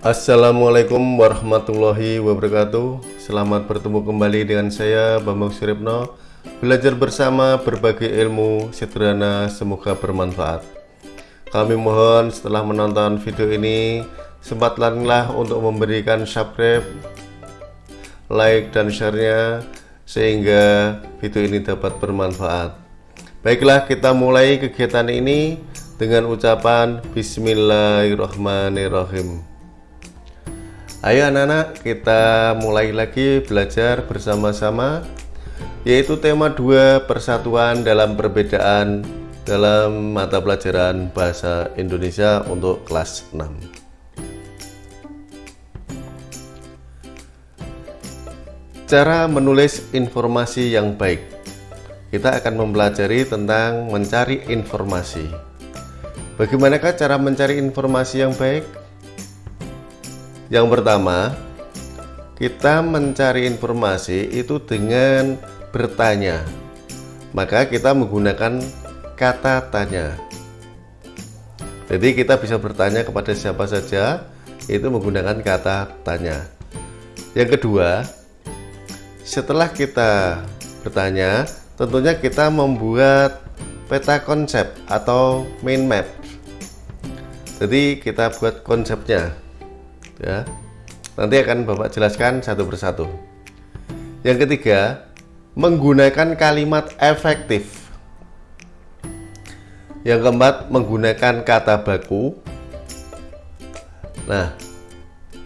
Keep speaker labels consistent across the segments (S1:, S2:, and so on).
S1: Assalamualaikum warahmatullahi wabarakatuh. Selamat bertemu kembali dengan saya Bambang Suripno Belajar bersama berbagai ilmu sederhana semoga bermanfaat. Kami mohon setelah menonton video ini Sempatlah untuk memberikan subscribe Like dan share-nya Sehingga video ini dapat bermanfaat. Baiklah kita mulai kegiatan ini dengan ucapan Bismillahirrahmanirrahim Ayo anak-anak kita mulai lagi belajar bersama-sama yaitu tema 2 persatuan dalam perbedaan dalam mata pelajaran bahasa Indonesia untuk kelas 6 Cara menulis informasi yang baik. Kita akan mempelajari tentang mencari informasi. Bagaimanakah cara mencari informasi yang baik? Yang pertama, kita mencari informasi itu dengan bertanya. Maka kita menggunakan kata tanya. Jadi kita bisa bertanya kepada siapa saja itu menggunakan kata tanya. Yang kedua, setelah kita bertanya, tentunya kita membuat peta konsep atau main map jadi kita buat konsepnya ya. Nanti akan Bapak jelaskan satu persatu. Yang ketiga menggunakan kalimat efektif. Yang keempat menggunakan kata baku. Nah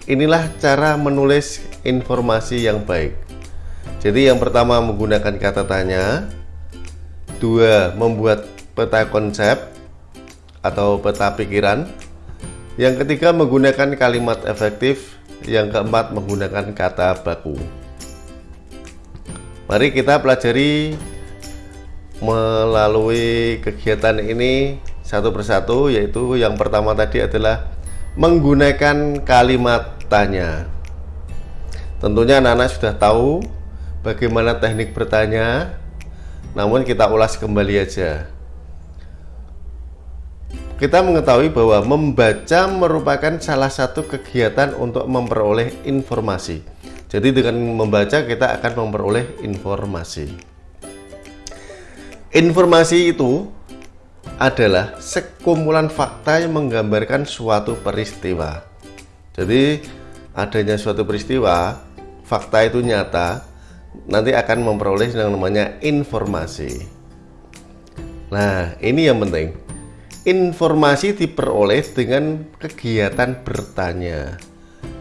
S1: inilah cara menulis informasi yang baik. Jadi yang pertama menggunakan kata tanya. Dua membuat peta konsep atau peta pikiran yang ketiga menggunakan kalimat efektif. Yang keempat menggunakan kata baku. Mari kita pelajari melalui kegiatan ini satu persatu yaitu yang pertama tadi adalah menggunakan kalimat tanya. Tentunya anak-anak sudah tahu bagaimana teknik bertanya, namun kita ulas kembali aja. Kita mengetahui bahwa membaca merupakan salah satu kegiatan untuk memperoleh informasi. Jadi dengan membaca kita akan memperoleh informasi. Informasi itu adalah sekumpulan fakta yang menggambarkan suatu peristiwa. Jadi adanya suatu peristiwa, fakta itu nyata, nanti akan memperoleh yang namanya informasi. Nah, ini yang penting informasi diperoleh dengan kegiatan bertanya.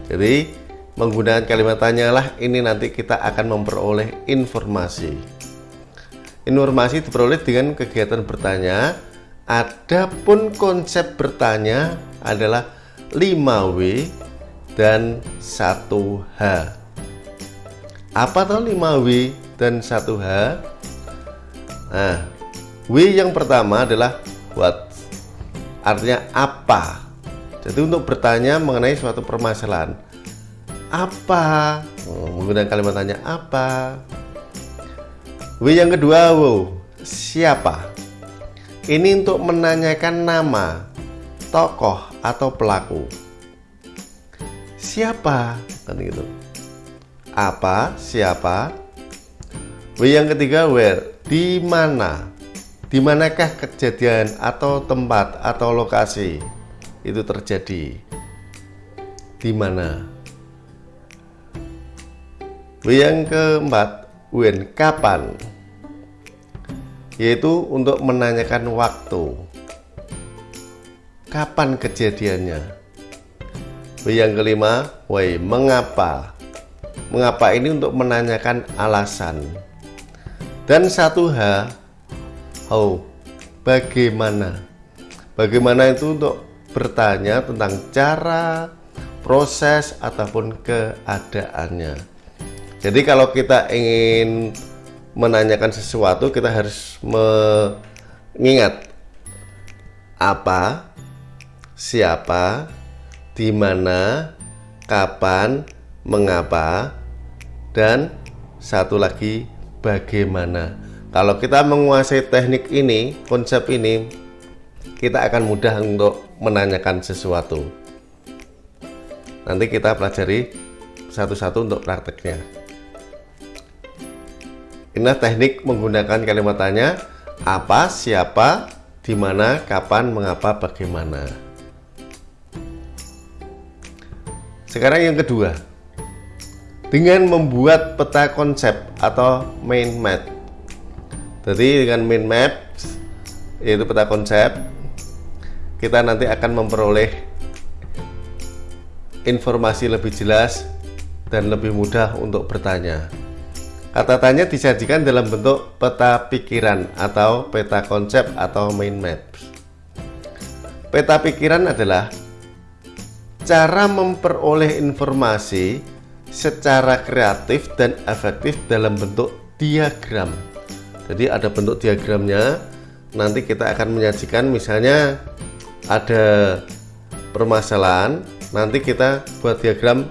S1: Jadi menggunakan kalimat tanyalah ini nanti kita akan memperoleh informasi. Informasi diperoleh dengan kegiatan bertanya. Adapun konsep bertanya adalah 5W dan 1H. Apa tuh 5W dan 1H? Nah, W yang pertama adalah what artinya apa? Jadi untuk bertanya mengenai suatu permasalahan. Apa? Oh, menggunakan kalimat tanya apa? W yang kedua wow. Siapa? Ini untuk menanyakan nama tokoh atau pelaku. Siapa? Kan gitu. Apa? Siapa? W yang ketiga where? Di mana di manakah kejadian atau tempat atau lokasi itu terjadi? Di mana? Yang keempat, when kapan? Yaitu untuk menanyakan waktu. Kapan kejadiannya? Yang kelima, why mengapa? Mengapa ini untuk menanyakan alasan. Dan satu H how bagaimana? Bagaimana itu untuk bertanya tentang cara proses ataupun keadaannya. Jadi kalau kita ingin menanyakan sesuatu kita harus mengingat apa siapa di mana kapan mengapa dan satu lagi bagaimana kalau kita menguasai teknik ini, konsep ini, kita akan mudah untuk menanyakan sesuatu. nanti kita pelajari satu-satu untuk prakteknya inilah teknik menggunakan kalimat tanya apa, siapa, di mana, kapan, mengapa, bagaimana sekarang yang kedua dengan membuat peta konsep atau main map jadi dengan main map yaitu peta konsep kita nanti akan memperoleh informasi lebih jelas dan lebih mudah untuk bertanya. Kata tanya disajikan dalam bentuk peta pikiran atau peta konsep atau main map. Peta pikiran adalah cara memperoleh informasi secara kreatif dan efektif dalam bentuk diagram jadi ada bentuk diagramnya. Nanti kita akan menyajikan misalnya ada permasalahan nanti kita buat diagram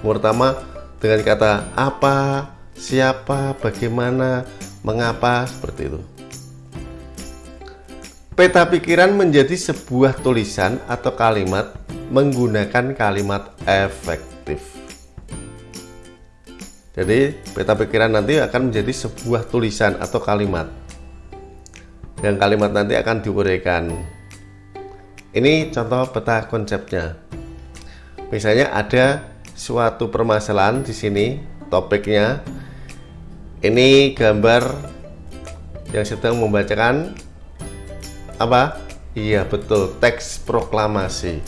S1: pertama dengan kata apa siapa bagaimana mengapa seperti itu. Peta pikiran menjadi sebuah tulisan atau kalimat menggunakan kalimat efektif jadi peta pikiran nanti akan menjadi sebuah tulisan atau kalimat. Yang kalimat nanti akan diuraikan. Ini contoh peta konsepnya. Misalnya ada suatu permasalahan di sini, topiknya. Ini gambar yang sedang membacakan apa? Iya betul, teks proklamasi.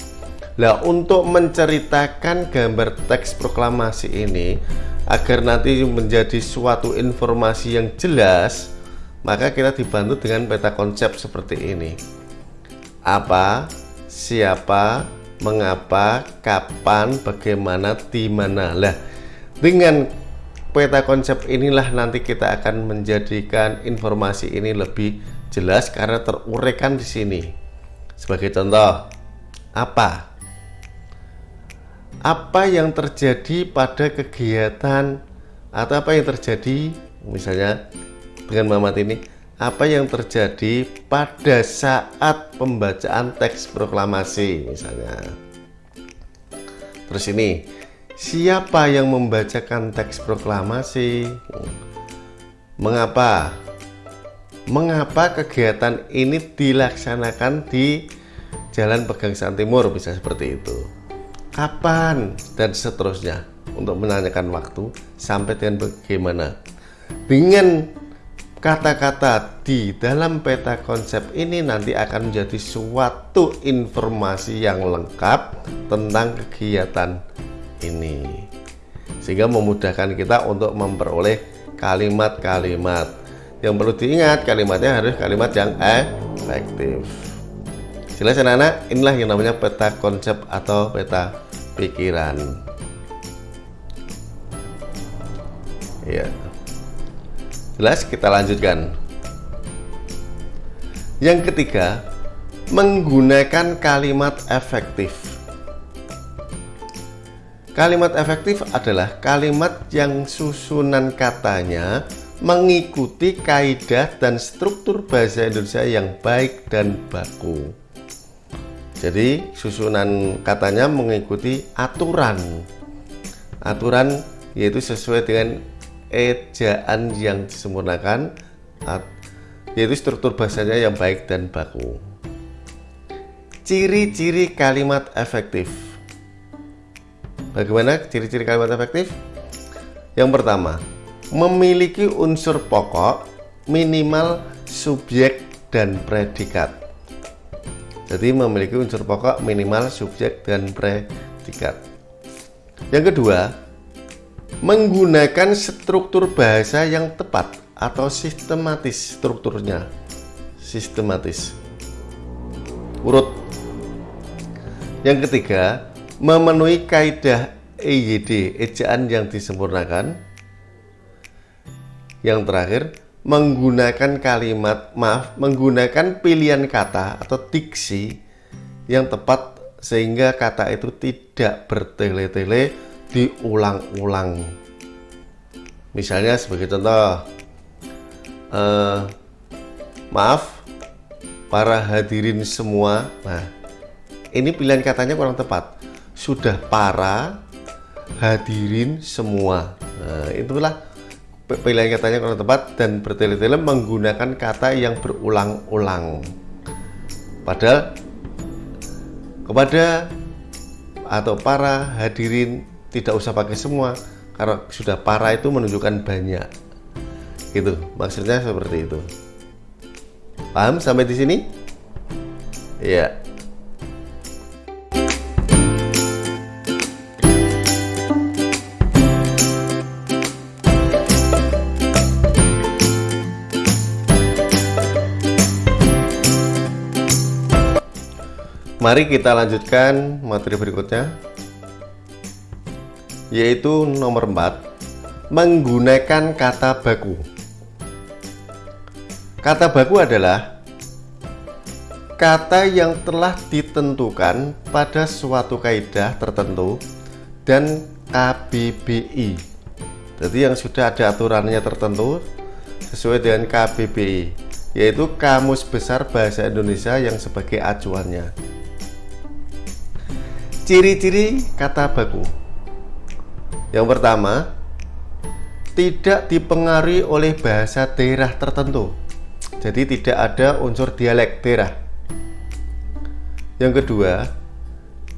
S1: Nah, untuk menceritakan gambar teks proklamasi ini, agar nanti menjadi suatu informasi yang jelas maka kita dibantu dengan peta konsep seperti ini. Apa siapa mengapa kapan bagaimana di mana. Lah dengan peta konsep inilah nanti kita akan menjadikan informasi ini lebih jelas karena teruraikan di sini. Sebagai contoh apa apa yang terjadi pada kegiatan atau apa yang terjadi misalnya dengan Mamat ini apa yang terjadi pada saat pembacaan teks proklamasi misalnya. Terus ini siapa yang membacakan teks proklamasi? Mengapa? Mengapa kegiatan ini dilaksanakan di Jalan Pegangsaan Timur bisa seperti itu kapan? Dan seterusnya. Untuk menanyakan waktu sampai dengan bagaimana. Dengan kata-kata di dalam peta konsep ini nanti akan menjadi suatu informasi yang lengkap tentang kegiatan ini. Sehingga memudahkan kita untuk memperoleh kalimat-kalimat. Yang perlu diingat kalimatnya harus kalimat yang efektif jelas anak-anak inilah yang namanya peta konsep atau peta pikiran. Ya jelas kita lanjutkan. Yang ketiga menggunakan kalimat efektif. Kalimat efektif adalah kalimat yang susunan katanya mengikuti kaidah dan struktur bahasa Indonesia yang baik dan baku jadi susunan katanya mengikuti aturan. Aturan yaitu sesuai dengan ejaan yang disempurnakan yaitu struktur bahasanya yang baik dan baku. Ciri-ciri kalimat efektif. Bagaimana ciri-ciri kalimat efektif? Yang pertama memiliki unsur pokok minimal subjek dan predikat jadi memiliki unsur pokok minimal subjek dan predikat. Yang kedua, menggunakan struktur bahasa yang tepat atau sistematis strukturnya. Sistematis. Urut. Yang ketiga, memenuhi kaidah EYD, ejaan yang disempurnakan. Yang terakhir, menggunakan kalimat maaf menggunakan pilihan kata atau diksi yang tepat sehingga kata itu tidak bertele-tele diulang-ulang. Misalnya sebagai contoh uh, maaf para hadirin semua. Nah ini pilihan katanya kurang tepat. Sudah para hadirin semua. Nah, itulah pilihan katanya kurang tepat dan bertele-tele menggunakan kata yang berulang-ulang. Padahal kepada atau para hadirin tidak usah pakai semua karena sudah para itu menunjukkan banyak. Gitu maksudnya seperti itu. Paham sampai di sini? Ya Mari kita lanjutkan materi berikutnya yaitu nomor 4 menggunakan kata baku. Kata baku adalah kata yang telah ditentukan pada suatu kaidah tertentu dan KBBI jadi yang sudah ada aturannya tertentu sesuai dengan KBBI yaitu Kamus Besar Bahasa Indonesia yang sebagai acuannya Ciri-ciri kata baku. Yang pertama Tidak dipengaruhi oleh bahasa daerah tertentu. Jadi tidak ada unsur dialek daerah. Yang kedua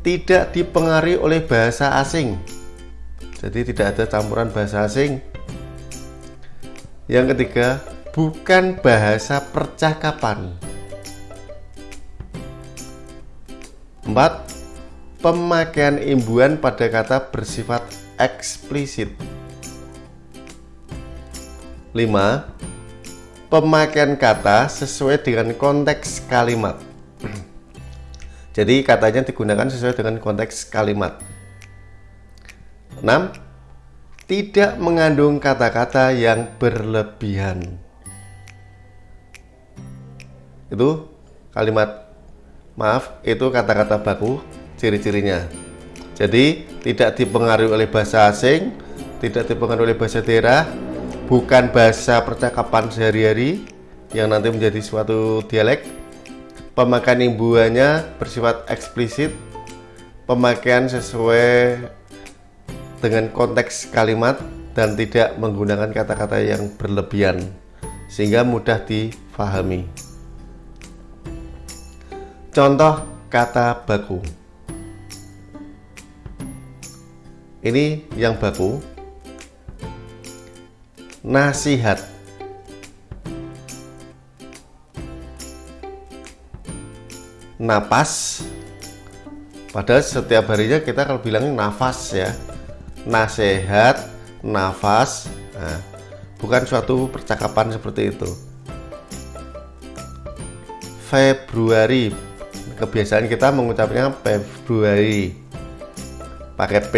S1: Tidak dipengaruhi oleh bahasa asing. Jadi tidak ada campuran bahasa asing. Yang ketiga Bukan bahasa percakapan. Empat pemakaian imbuhan pada kata bersifat eksplisit 5. Pemakaian kata sesuai dengan konteks kalimat Jadi katanya digunakan sesuai dengan konteks kalimat 6. Tidak mengandung kata-kata yang berlebihan Itu kalimat Maaf, itu kata-kata baku ciri-cirinya. Jadi tidak dipengaruhi oleh bahasa asing tidak dipengaruhi oleh bahasa daerah bukan bahasa percakapan sehari-hari yang nanti menjadi suatu dialek. Pemakaian imbuhannya bersifat eksplisit pemakaian sesuai dengan konteks kalimat dan tidak menggunakan kata-kata yang berlebihan sehingga mudah difahami. Contoh kata baku ini yang baku. Nasihat. Napas. Padahal setiap harinya kita kalau bilang nafas ya. Nasihat nafas. Nah, bukan suatu percakapan seperti itu. Februari. Kebiasaan kita mengucapnya Februari. Pakai P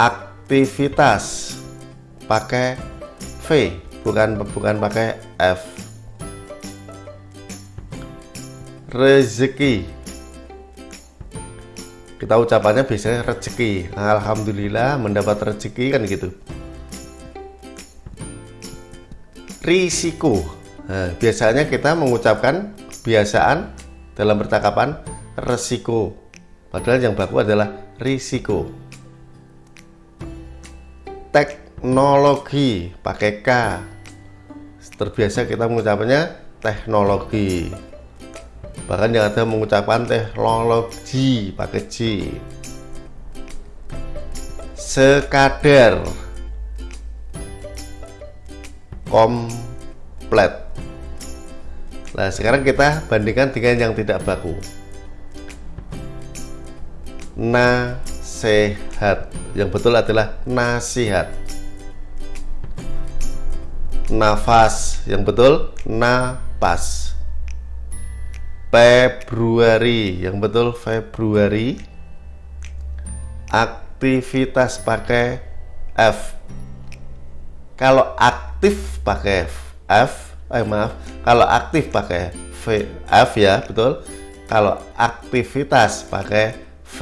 S1: aktivitas. Pakai V bukan bukan pakai F. Rezeki. Kita ucapannya biasanya rezeki. Alhamdulillah mendapat rezeki kan gitu. Risiko. Nah, biasanya kita mengucapkan kebiasaan dalam percakapan resiko. Padahal yang baku adalah risiko teknologi pakai K. Terbiasa kita mengucapnya teknologi. Bahkan yang ada mengucapkan teknologi pakai G sekadar. Komplet nah sekarang kita bandingkan dengan yang tidak baku nasihat yang betul adalah nasihat. Nafas. Yang betul napas. Februari. Yang betul Februari. Aktivitas pakai F. Kalau aktif pakai F eh maaf. Kalau aktif pakai V F ya betul. Kalau aktivitas pakai V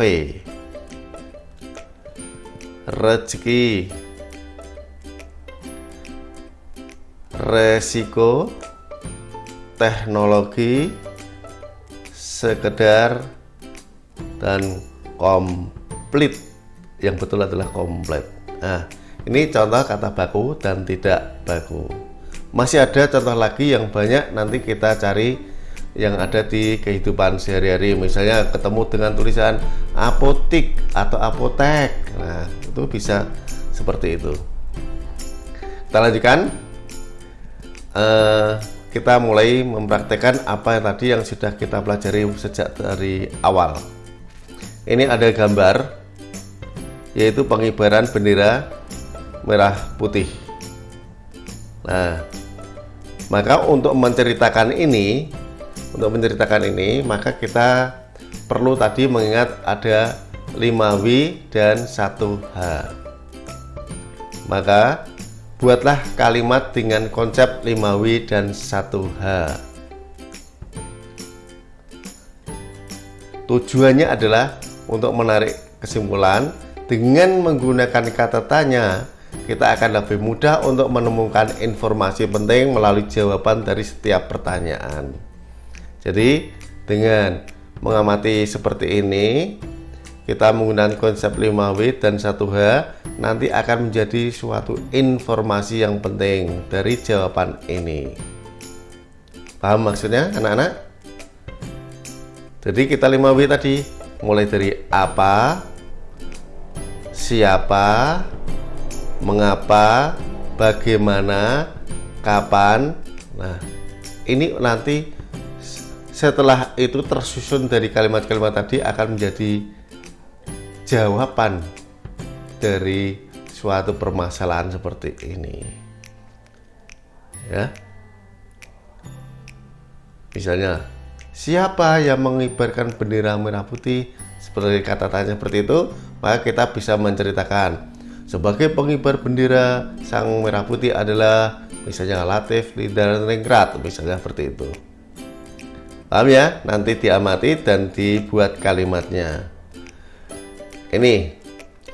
S1: rezeki. Resiko. Teknologi. Sekedar dan komplit. Yang betul adalah komplit. Nah ini contoh kata baku dan tidak baku. Masih ada contoh lagi yang banyak nanti kita cari yang ada di kehidupan sehari-hari. Misalnya ketemu dengan tulisan apotik atau apotek. Nah itu bisa seperti itu. Kita lanjutkan. Uh, kita mulai mempraktekkan apa yang tadi yang sudah kita pelajari sejak dari awal. Ini ada gambar yaitu pengibaran bendera merah putih. Nah maka untuk menceritakan ini untuk menceritakan ini maka kita perlu tadi mengingat ada 5W dan 1H maka buatlah kalimat dengan konsep 5W dan 1H tujuannya adalah untuk menarik kesimpulan. Dengan menggunakan kata tanya kita akan lebih mudah untuk menemukan informasi penting melalui jawaban dari setiap pertanyaan jadi dengan mengamati seperti ini kita menggunakan konsep 5W dan 1H nanti akan menjadi suatu informasi yang penting dari jawaban ini paham maksudnya anak-anak? jadi kita 5W tadi mulai dari apa siapa mengapa bagaimana kapan nah ini nanti setelah itu tersusun dari kalimat-kalimat tadi akan menjadi jawaban dari suatu permasalahan seperti ini. Ya. Misalnya siapa yang mengibarkan bendera merah putih seperti kata tanya seperti itu? Maka kita bisa menceritakan. Sebagai pengibar bendera sang merah putih adalah misalnya Latif, Linda, dan Ringrat misalnya seperti itu paham ya? Nanti diamati dan dibuat kalimatnya. Ini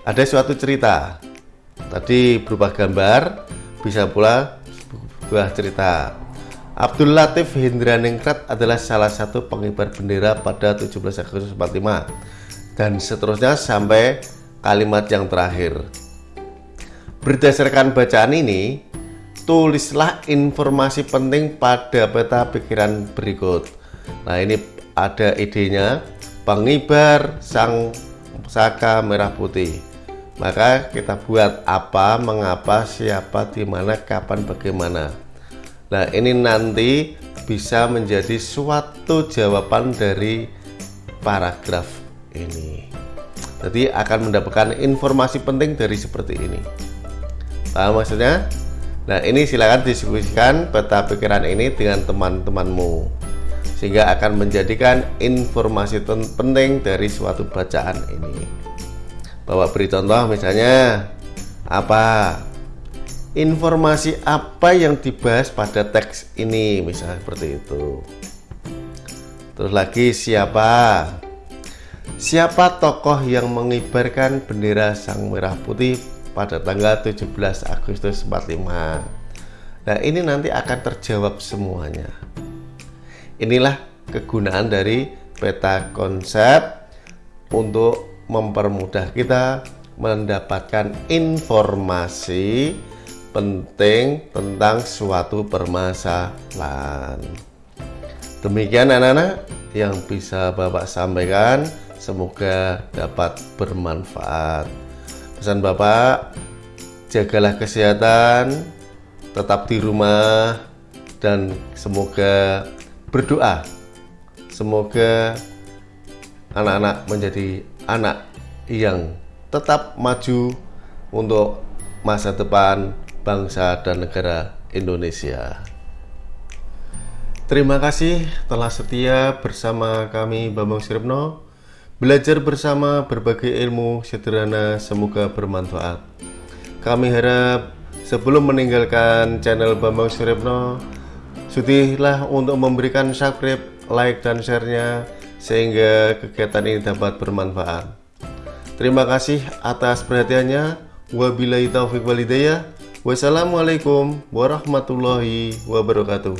S1: ada suatu cerita. Tadi berupa gambar bisa pula sebuah cerita. Abdul Latif Hindra Ningrat adalah salah satu pengibar bendera pada 17 Agustus 45 dan seterusnya sampai kalimat yang terakhir. Berdasarkan bacaan ini tulislah informasi penting pada peta pikiran berikut Nah ini ada idenya. Pengibar sang saka merah putih. Maka kita buat apa mengapa siapa di mana kapan bagaimana. Nah ini nanti bisa menjadi suatu jawaban dari paragraf ini. Jadi akan mendapatkan informasi penting dari seperti ini. Paham maksudnya? Nah ini silakan diskusikan peta pikiran ini dengan teman-temanmu sehingga akan menjadikan informasi penting dari suatu bacaan ini. Bahwa beri contoh misalnya apa? Informasi apa yang dibahas pada teks ini misalnya seperti itu. Terus lagi siapa? Siapa tokoh yang mengibarkan bendera sang merah putih pada tanggal 17 Agustus 45 nah ini nanti akan terjawab semuanya inilah kegunaan dari peta konsep untuk mempermudah kita mendapatkan informasi penting tentang suatu permasalahan. Demikian anak-anak yang bisa Bapak sampaikan semoga dapat bermanfaat. Pesan Bapak jagalah kesehatan tetap di rumah dan semoga berdoa. Semoga anak-anak menjadi anak yang tetap maju untuk masa depan bangsa dan negara Indonesia. Terima kasih telah setia bersama kami Bambang Siripno Belajar bersama berbagai ilmu sederhana semoga bermanfaat. Kami harap sebelum meninggalkan channel Bambang Siripno Sudilah untuk memberikan subscribe, like, dan share-nya sehingga kegiatan ini dapat bermanfaat. Terima kasih atas perhatiannya. Wabillahi taufiq walidayah. Wassalamualaikum warahmatullahi wabarakatuh.